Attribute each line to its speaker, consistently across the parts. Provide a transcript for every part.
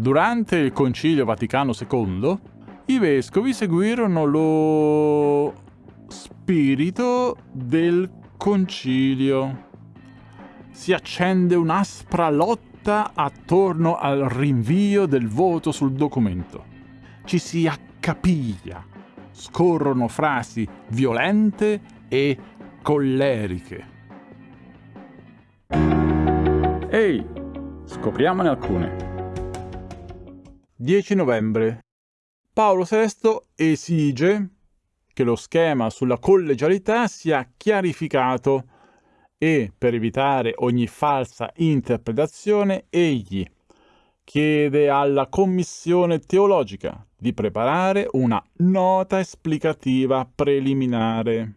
Speaker 1: Durante il Concilio Vaticano II, i vescovi seguirono lo spirito del concilio. Si accende un'aspra lotta attorno al rinvio del voto sul documento. Ci si accapiglia, scorrono frasi violente e colleriche. Ehi, scopriamone alcune. 10 novembre. Paolo VI esige che lo schema sulla collegialità sia chiarificato e, per evitare ogni falsa interpretazione, egli chiede alla Commissione teologica di preparare una nota esplicativa preliminare,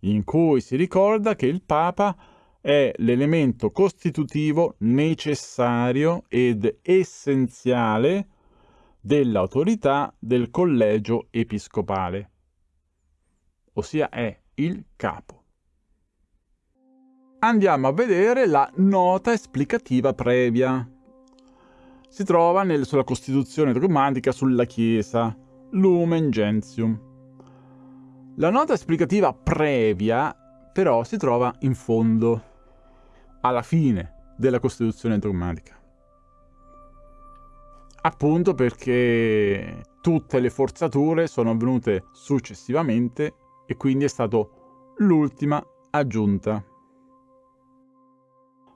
Speaker 1: in cui si ricorda che il Papa è l'elemento costitutivo necessario ed essenziale dell'autorità del collegio episcopale, ossia è il capo. Andiamo a vedere la nota esplicativa previa. Si trova nel, sulla Costituzione dogmatica sulla Chiesa, Lumen Gentium. La nota esplicativa previa però si trova in fondo, alla fine della Costituzione dogmatica appunto perché tutte le forzature sono avvenute successivamente e quindi è stato l'ultima aggiunta.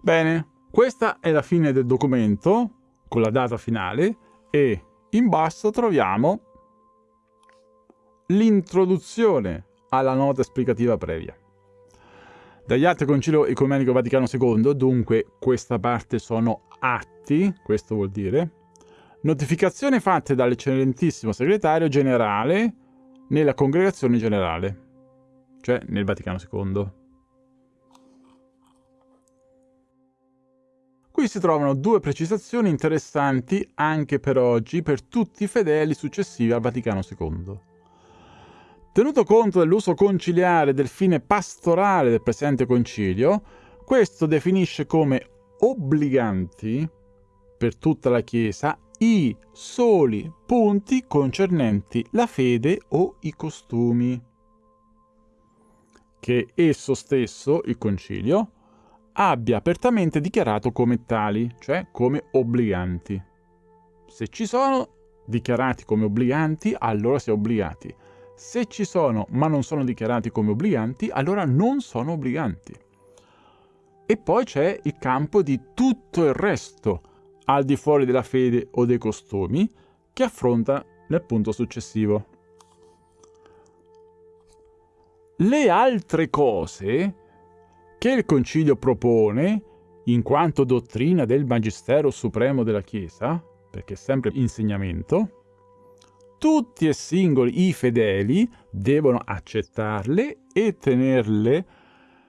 Speaker 1: Bene, questa è la fine del documento con la data finale e in basso troviamo l'introduzione alla nota esplicativa previa. Dagli altri Concilio Ecumenico Vaticano II, dunque questa parte sono atti, questo vuol dire, Notificazioni fatte dall'eccellentissimo segretario generale nella congregazione generale, cioè nel Vaticano II. Qui si trovano due precisazioni interessanti anche per oggi per tutti i fedeli successivi al Vaticano II. Tenuto conto dell'uso conciliare del fine pastorale del presente concilio, questo definisce come obbliganti per tutta la Chiesa i soli punti concernenti la fede o i costumi, che esso stesso, il concilio, abbia apertamente dichiarato come tali, cioè come obbliganti. Se ci sono dichiarati come obbliganti, allora si è obbligati. Se ci sono ma non sono dichiarati come obbliganti, allora non sono obbliganti. E poi c'è il campo di tutto il resto, al di fuori della fede o dei costumi, che affronta nel punto successivo. Le altre cose che il Concilio propone, in quanto dottrina del Magistero Supremo della Chiesa, perché è sempre insegnamento, tutti e singoli i fedeli devono accettarle e tenerle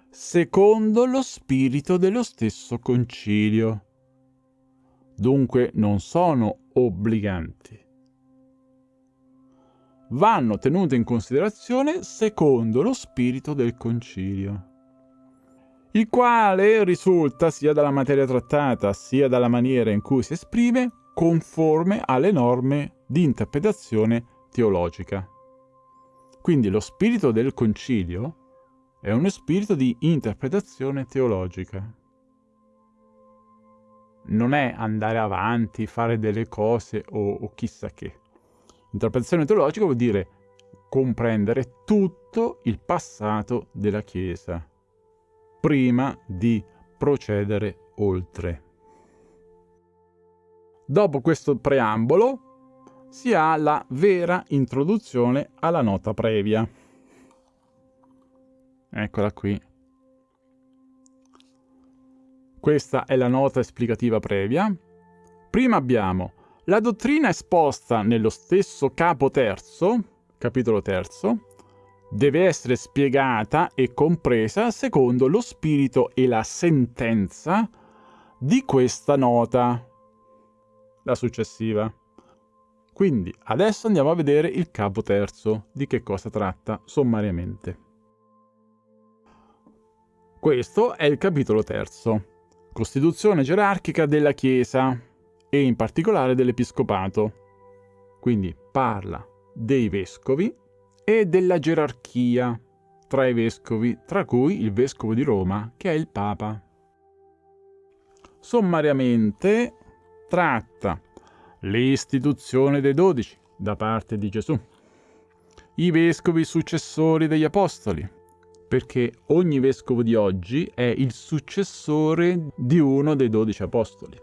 Speaker 1: secondo lo spirito dello stesso concilio dunque non sono obbliganti. Vanno tenute in considerazione secondo lo spirito del concilio, il quale risulta sia dalla materia trattata sia dalla maniera in cui si esprime conforme alle norme di interpretazione teologica. Quindi lo spirito del concilio è uno spirito di interpretazione teologica non è andare avanti, fare delle cose o, o chissà che. Interpretazione teologica vuol dire comprendere tutto il passato della Chiesa prima di procedere oltre. Dopo questo preambolo si ha la vera introduzione alla nota previa. Eccola qui. Questa è la nota esplicativa previa. Prima abbiamo la dottrina esposta nello stesso capo terzo, capitolo terzo, deve essere spiegata e compresa secondo lo spirito e la sentenza di questa nota, la successiva. Quindi adesso andiamo a vedere il capo terzo, di che cosa tratta sommariamente. Questo è il capitolo terzo. Costituzione gerarchica della Chiesa e in particolare dell'episcopato. Quindi parla dei vescovi e della gerarchia tra i vescovi, tra cui il vescovo di Roma, che è il Papa. Sommariamente tratta l'istituzione dei dodici da parte di Gesù, i vescovi successori degli apostoli, perché ogni vescovo di oggi è il successore di uno dei dodici apostoli.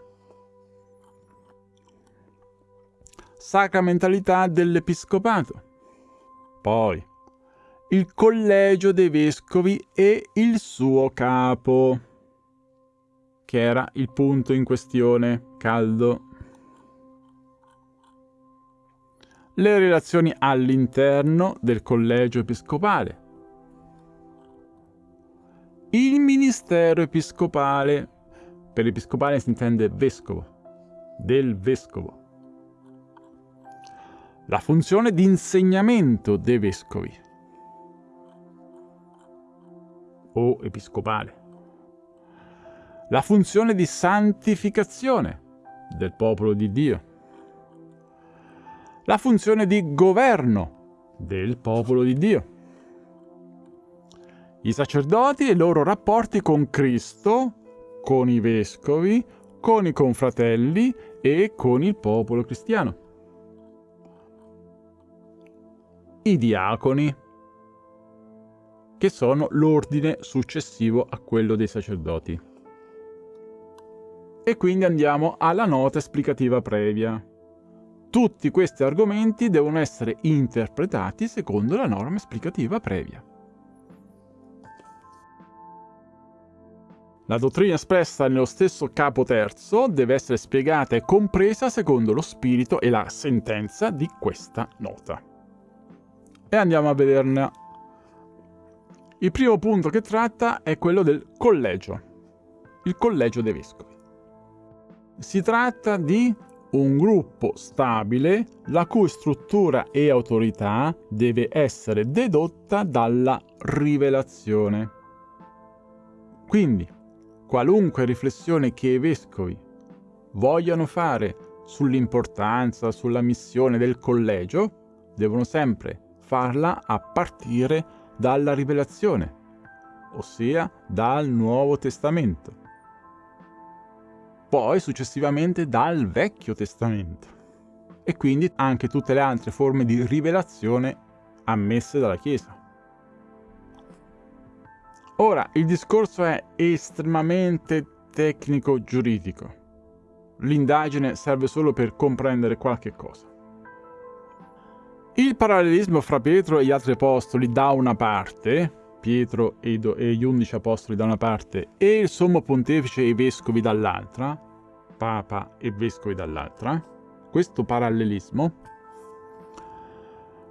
Speaker 1: Sacramentalità dell'episcopato. Poi il collegio dei vescovi e il suo capo, che era il punto in questione caldo. Le relazioni all'interno del collegio episcopale. Il ministero episcopale. Per episcopale si intende vescovo, del vescovo. La funzione di insegnamento dei vescovi o episcopale. La funzione di santificazione del popolo di Dio. La funzione di governo del popolo di Dio. I sacerdoti e i loro rapporti con Cristo, con i vescovi, con i confratelli e con il popolo cristiano. I diaconi, che sono l'ordine successivo a quello dei sacerdoti. E quindi andiamo alla nota esplicativa previa. Tutti questi argomenti devono essere interpretati secondo la norma esplicativa previa. La dottrina espressa nello stesso capo terzo deve essere spiegata e compresa secondo lo spirito e la sentenza di questa nota. E andiamo a vederne il primo punto che tratta è quello del collegio, il collegio dei vescovi. Si tratta di un gruppo stabile la cui struttura e autorità deve essere dedotta dalla rivelazione. Quindi, qualunque riflessione che i vescovi vogliano fare sull'importanza, sulla missione del collegio, devono sempre farla a partire da dalla rivelazione, ossia dal Nuovo Testamento. Poi successivamente dal Vecchio Testamento. E quindi anche tutte le altre forme di rivelazione ammesse dalla Chiesa. Ora, il discorso è estremamente tecnico-giuridico. L'indagine serve solo per comprendere qualche cosa. Il parallelismo fra Pietro e gli altri apostoli da una parte, Pietro e, gli undici apostoli da una parte, e il sommo pontefice e i vescovi dall'altra, papa e vescovi dall'altra, questo parallelismo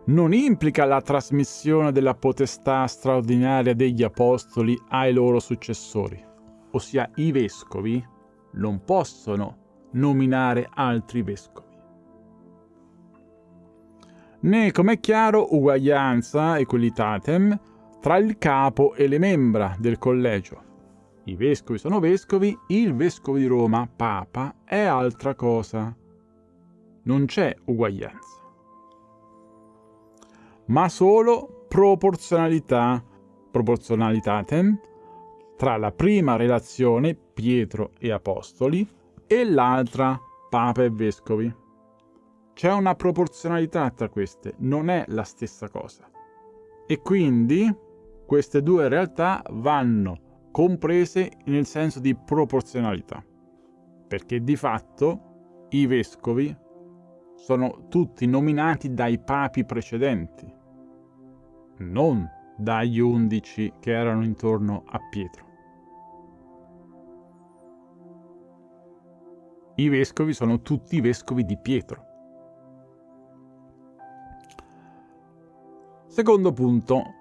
Speaker 1: non implica la trasmissione della potestà straordinaria degli apostoli ai loro successori, ossia i vescovi non possono nominare altri vescovi. Né, come è chiaro, uguaglianza, equalitatem, tra il capo e le membra del collegio. I vescovi sono vescovi, il vescovo di Roma, papa, è altra cosa. Non c'è uguaglianza. Ma solo proporzionalità, proporzionalitatem, tra la prima relazione Pietro e Apostoli e l'altra Papa e Vescovi. C'è una proporzionalità tra queste, non è la stessa cosa. E quindi queste due realtà vanno comprese nel senso di proporzionalità. Perché di fatto i vescovi sono tutti nominati dai papi precedenti, non dagli undici che erano intorno a Pietro. I vescovi sono tutti i vescovi di Pietro. Secondo punto,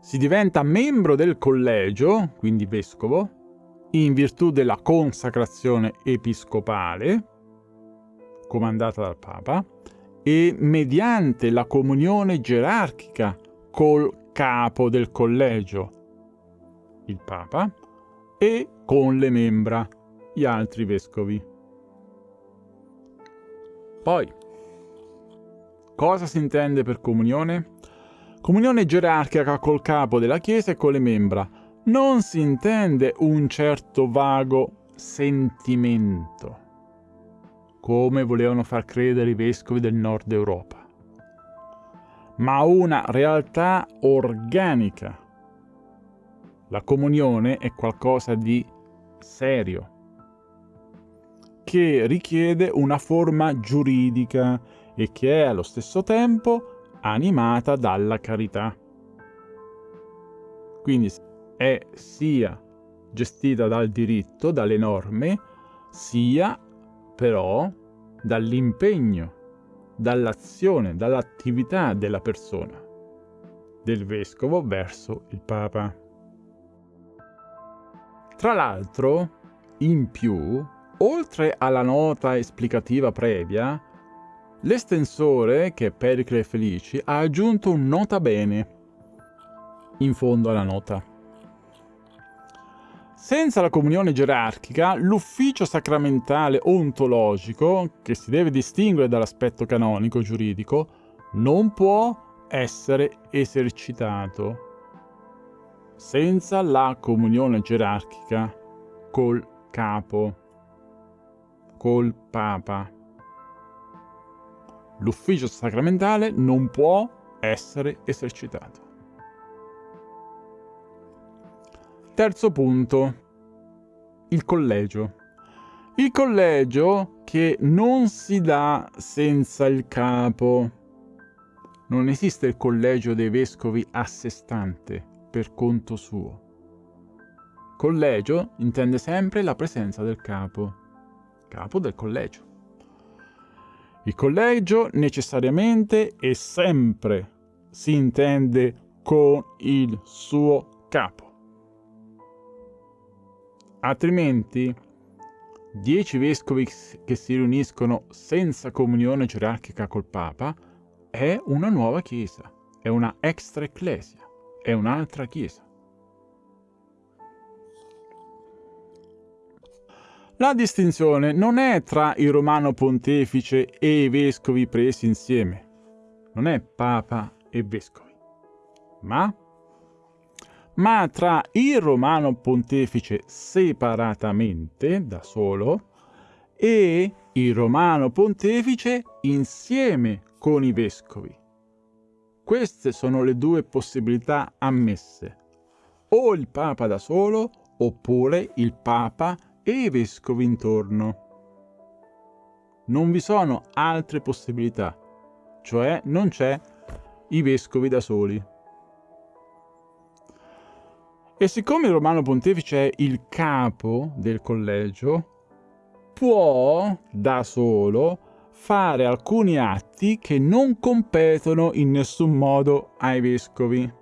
Speaker 1: si diventa membro del collegio, quindi vescovo, in virtù della consacrazione episcopale, comandata dal Papa, e mediante la comunione gerarchica col capo del collegio, il Papa, e con le membra, gli altri vescovi. Poi, cosa si intende per comunione? Comunione gerarchica col capo della Chiesa e con le membra. Non si intende un certo vago sentimento, come volevano far credere i vescovi del nord Europa, ma una realtà organica. La comunione è qualcosa di serio, che richiede una forma giuridica e che è allo stesso tempo animata dalla carità. Quindi è sia gestita dal diritto, dalle norme, sia però dall'impegno, dall'azione, dall'attività della persona, del vescovo verso il Papa. Tra l'altro, in più, oltre alla nota esplicativa previa, L'estensore, che è Pericle Felici, ha aggiunto un nota bene in fondo alla nota. Senza la comunione gerarchica, l'ufficio sacramentale ontologico, che si deve distinguere dall'aspetto canonico giuridico, non può essere esercitato senza la comunione gerarchica col capo, col papa l'ufficio sacramentale non può essere esercitato. Terzo punto, il collegio. Il collegio che non si dà senza il capo. Non esiste il collegio dei vescovi a sé stante, per conto suo. Collegio intende sempre la presenza del capo, capo del collegio. Il collegio necessariamente e sempre si intende con il suo capo. Altrimenti, dieci vescovi che si riuniscono senza comunione gerarchica col Papa è una nuova chiesa, è una extra ecclesia, è un'altra chiesa. La distinzione non è tra il romano pontefice e i vescovi presi insieme, non è papa e vescovi, ma, ma tra il romano pontefice separatamente, da solo, e il romano pontefice insieme con i vescovi. Queste sono le due possibilità ammesse, o il papa da solo oppure il papa e i vescovi intorno. Non vi sono altre possibilità, cioè non c'è i vescovi da soli. E siccome il Romano Pontefice è il capo del collegio, può da solo fare alcuni atti che non competono in nessun modo ai vescovi.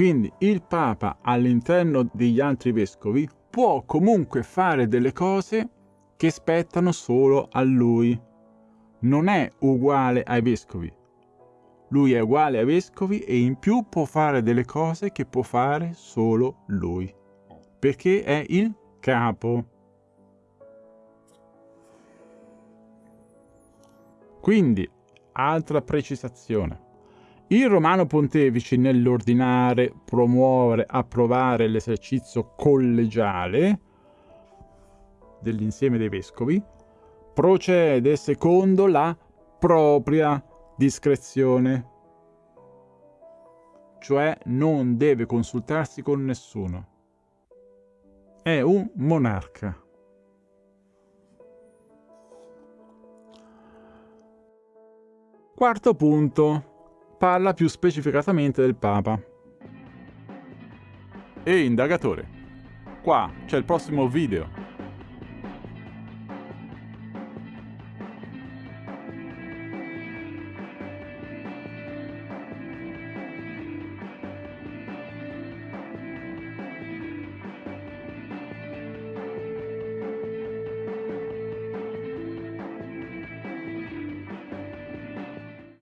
Speaker 1: Quindi il Papa all'interno degli altri vescovi può comunque fare delle cose che spettano solo a lui. Non è uguale ai vescovi. Lui è uguale ai vescovi e in più può fare delle cose che può fare solo lui. Perché è il capo. Quindi, altra precisazione. Il Romano Pontefice nell'ordinare, promuovere, approvare l'esercizio collegiale dell'insieme dei vescovi procede secondo la propria discrezione, cioè non deve consultarsi con nessuno. È un monarca. Quarto punto parla più specificatamente del Papa. Ehi indagatore, qua c'è il prossimo video.